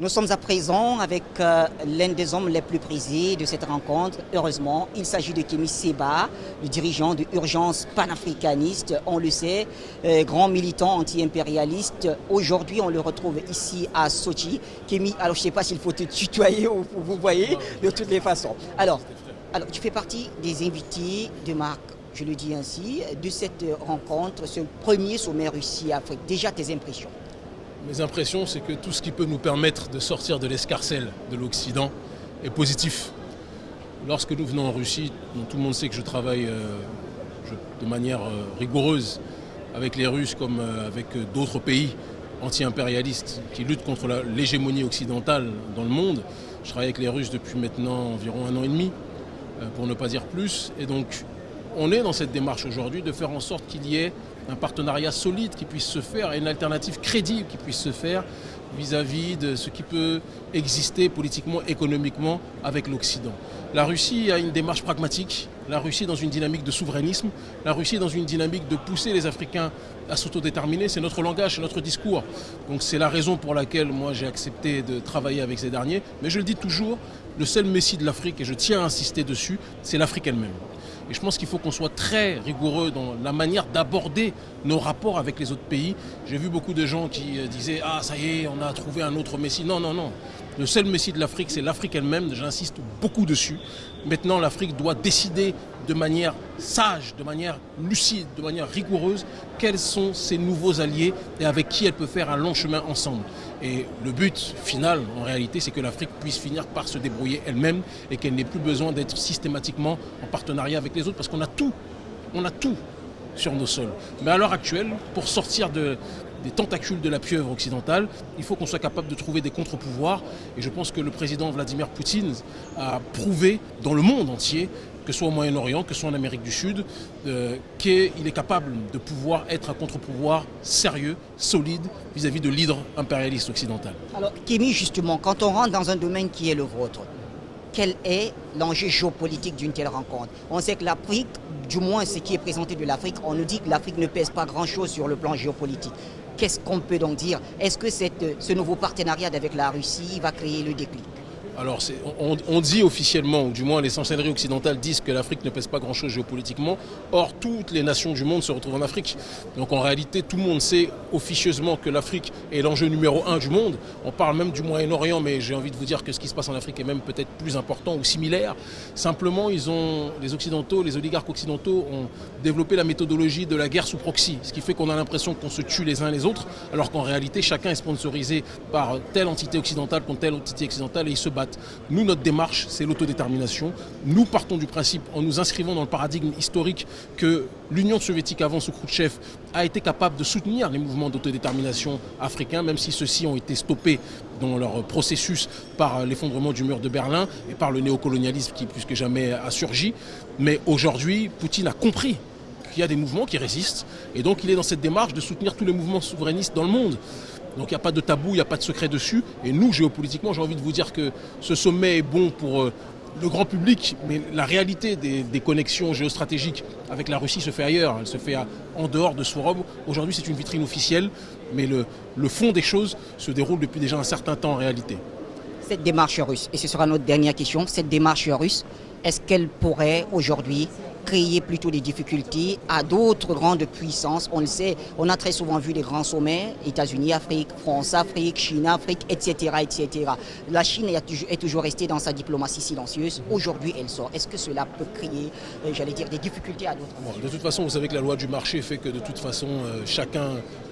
Nous sommes à présent avec euh, l'un des hommes les plus prisés de cette rencontre. Heureusement, il s'agit de Kémy Seba, le dirigeant de Urgence panafricaniste. On le sait, euh, grand militant anti-impérialiste. Aujourd'hui, on le retrouve ici à Sochi. Kémy, alors je ne sais pas s'il faut te tutoyer ou vous voyez, de toutes les façons. Alors, alors, tu fais partie des invités de marque, je le dis ainsi, de cette rencontre, ce premier sommet Russie-Afrique. Déjà, tes impressions mes impressions, c'est que tout ce qui peut nous permettre de sortir de l'escarcelle de l'Occident est positif. Lorsque nous venons en Russie, tout le monde sait que je travaille euh, de manière euh, rigoureuse avec les Russes comme euh, avec d'autres pays anti-impérialistes qui luttent contre l'hégémonie occidentale dans le monde. Je travaille avec les Russes depuis maintenant environ un an et demi, pour ne pas dire plus. Et donc, on est dans cette démarche aujourd'hui de faire en sorte qu'il y ait un partenariat solide qui puisse se faire et une alternative crédible qui puisse se faire vis-à-vis de ce qui peut exister politiquement, économiquement avec l'Occident. La Russie a une démarche pragmatique, la Russie dans une dynamique de souverainisme, la Russie dans une dynamique de pousser les Africains à s'autodéterminer, c'est notre langage, c'est notre discours. Donc c'est la raison pour laquelle moi j'ai accepté de travailler avec ces derniers. Mais je le dis toujours, le seul messie de l'Afrique, et je tiens à insister dessus, c'est l'Afrique elle-même. Et je pense qu'il faut qu'on soit très rigoureux dans la manière d'aborder nos rapports avec les autres pays. J'ai vu beaucoup de gens qui euh, disaient « Ah, ça y est, on a trouvé un autre Messie ». Non, non, non. Le seul Messie de l'Afrique, c'est l'Afrique elle-même. J'insiste beaucoup dessus. Maintenant, l'Afrique doit décider de manière sage, de manière lucide, de manière rigoureuse, quels sont ses nouveaux alliés et avec qui elle peut faire un long chemin ensemble. Et le but final, en réalité, c'est que l'Afrique puisse finir par se débrouiller elle-même et qu'elle n'ait plus besoin d'être systématiquement en partenariat avec les autres parce qu'on a tout, on a tout sur nos sols. Mais à l'heure actuelle, pour sortir de, des tentacules de la pieuvre occidentale, il faut qu'on soit capable de trouver des contre-pouvoirs. Et je pense que le président Vladimir Poutine a prouvé dans le monde entier que ce soit au Moyen-Orient, que ce soit en Amérique du Sud, euh, qu'il est capable de pouvoir être un contre-pouvoir sérieux, solide, vis-à-vis de l'hydre impérialiste occidental. Alors, Kémy, justement, quand on rentre dans un domaine qui est le vôtre, quel est l'enjeu géopolitique d'une telle rencontre? On sait que l'Afrique, du moins ce qui est présenté de l'Afrique, on nous dit que l'Afrique ne pèse pas grand-chose sur le plan géopolitique. Qu'est-ce qu'on peut donc dire? Est-ce que ce nouveau partenariat avec la Russie va créer le déclic? Alors, on, dit officiellement, ou du moins les chancelleries occidentales disent que l'Afrique ne pèse pas grand-chose géopolitiquement. Or, toutes les nations du monde se retrouvent en Afrique. Donc, en réalité, tout le monde sait officieusement que l'Afrique est l'enjeu numéro un du monde. On parle même du Moyen-Orient, mais j'ai envie de vous dire que ce qui se passe en Afrique est même peut-être plus important ou similaire. Simplement, les Occidentaux, les oligarques occidentaux ont développé la méthodologie de la guerre sous proxy, ce qui fait qu'on a l'impression qu'on se tue les uns les autres, alors qu'en réalité, chacun est sponsorisé par telle entité occidentale contre telle entité occidentale et ils se battent nous, notre démarche, c'est l'autodétermination. Nous partons du principe, en nous inscrivant dans le paradigme historique, que l'Union soviétique avant sous Khrouchtchev a été capable de soutenir les mouvements d'autodétermination africains, même si ceux-ci ont été stoppés dans leur processus par l'effondrement du mur de Berlin et par le néocolonialisme qui plus que jamais a surgi. Mais aujourd'hui, Poutine a compris qu'il y a des mouvements qui résistent et donc il est dans cette démarche de soutenir tous les mouvements souverainistes dans le monde. Donc il n'y a pas de tabou, il n'y a pas de secret dessus. Et nous, géopolitiquement, j'ai envie de vous dire que ce sommet est bon pour euh, le grand public, mais la réalité des, connexions géostratégiques avec la Russie se fait ailleurs. Elle se fait en dehors de Sorob. Aujourd'hui, c'est une vitrine officielle, mais le fond des choses se déroule depuis déjà un certain temps en réalité. Cette démarche russe, et ce sera notre dernière question, cette démarche russe, est-ce qu'elle pourrait aujourd'hui créer plutôt des difficultés à d'autres grandes puissances? On le sait, on a très souvent vu des grands sommets, États-Unis, Afrique, France, Afrique, Chine, Afrique, etc. etc. La Chine est toujours restée dans sa diplomatie silencieuse. Aujourd'hui, elle sort. Est-ce que cela peut créer, euh, j'allais dire, des difficultés à d'autres? De toute façon, vous savez que la loi du marché fait que de toute façon, euh, chacun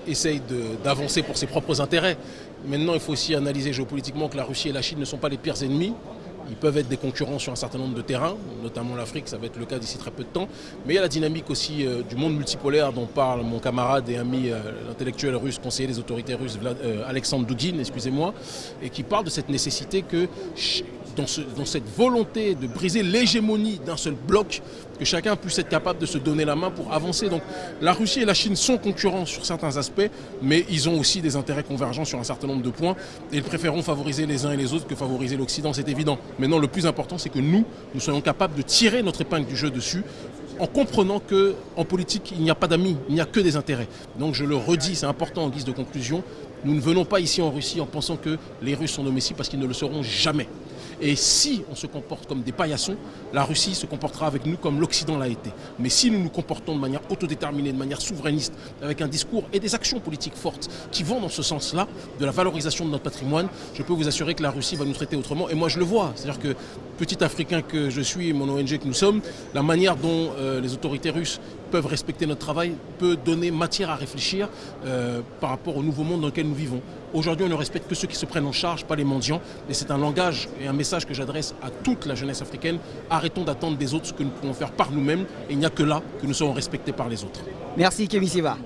essaye d'avancer pour ses propres intérêts. Maintenant, il faut aussi analyser géopolitiquement que la Russie et la Chine ne sont pas les pires ennemis. Ils peuvent être des concurrents sur un certain nombre de terrains, notamment l'Afrique, ça va être le cas d'ici très peu de temps. Mais il y a la dynamique aussi euh, du monde multipolaire dont parle mon camarade et ami, euh, l'intellectuel russe, conseiller des autorités russes, euh, Alexandre Dugin, excusez-moi, et qui parle de cette nécessité que dans, cette volonté de briser l'hégémonie d'un seul bloc, que chacun puisse être capable de se donner la main pour avancer. Donc la Russie et la Chine sont concurrents sur certains aspects, mais ils ont aussi des intérêts convergents sur un certain nombre de points, et ils préféreront favoriser les uns et les autres que favoriser l'Occident, c'est évident. Maintenant, le plus important, c'est que nous, nous soyons capables de tirer notre épingle du jeu dessus, en comprenant qu'en politique, il n'y a pas d'amis, il n'y a que des intérêts. Donc je le redis, c'est important en guise de conclusion, Nous ne venons pas ici en Russie en pensant que les Russes sont nos messies parce qu'ils ne le seront jamais. Et si on se comporte comme des paillassons, la Russie se comportera avec nous comme l'Occident l'a été. Mais si nous nous comportons de manière autodéterminée, de manière souverainiste, avec un discours et des actions politiques fortes qui vont dans ce sens-là, de la valorisation de notre patrimoine, je peux vous assurer que la Russie va nous traiter autrement. Et moi, je le vois. C'est-à-dire que, petit Africain que je suis mon ONG que nous sommes, la manière dont euh, les autorités russes peuvent respecter notre travail peut donner matière à réfléchir euh, par rapport au nouveau monde dans lequel nous vivons. Aujourd'hui, on ne respecte que ceux qui se prennent en charge, pas les mendiants. Et c'est un langage et un message que j'adresse à toute la jeunesse africaine. Arrêtons d'attendre des autres ce que nous pouvons faire par nous-mêmes. Et il n'y a que là que nous serons respectés par les autres. Merci Kémy Siva.